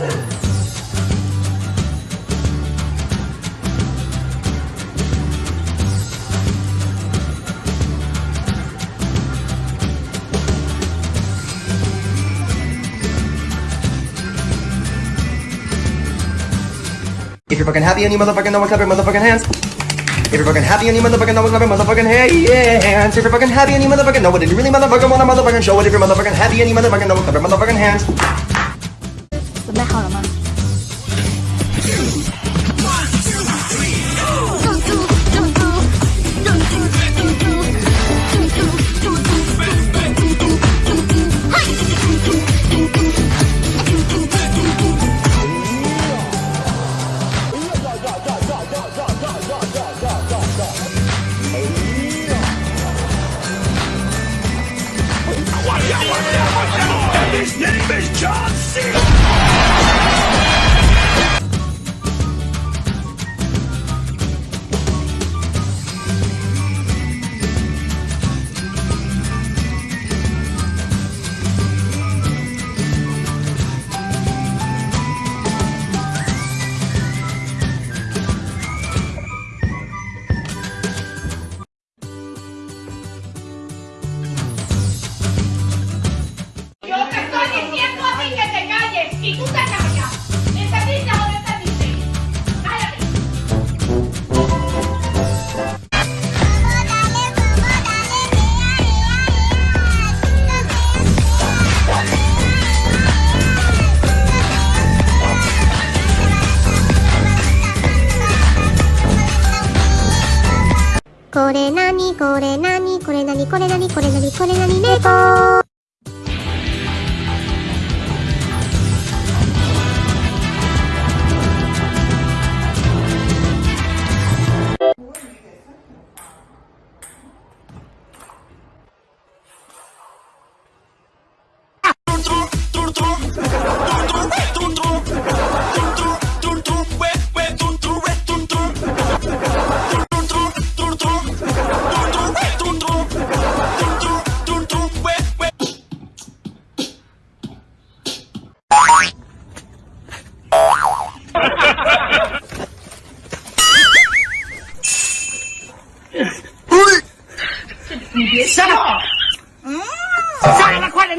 If you're fucking happy and you motherfucking know what, clap your motherfucking hands. If you're fucking happy and you motherfucking know what, clap your motherfucking hands. If you're fucking happy and you motherfucking know what, and you really motherfucking wanna motherfucking show it. If you're motherfucking happy and you motherfucking know what, clap your motherfucking hands.？Yo これなにこれなにこれなにこれなにこれなにこれなに猫 你别下来，下来了，快点。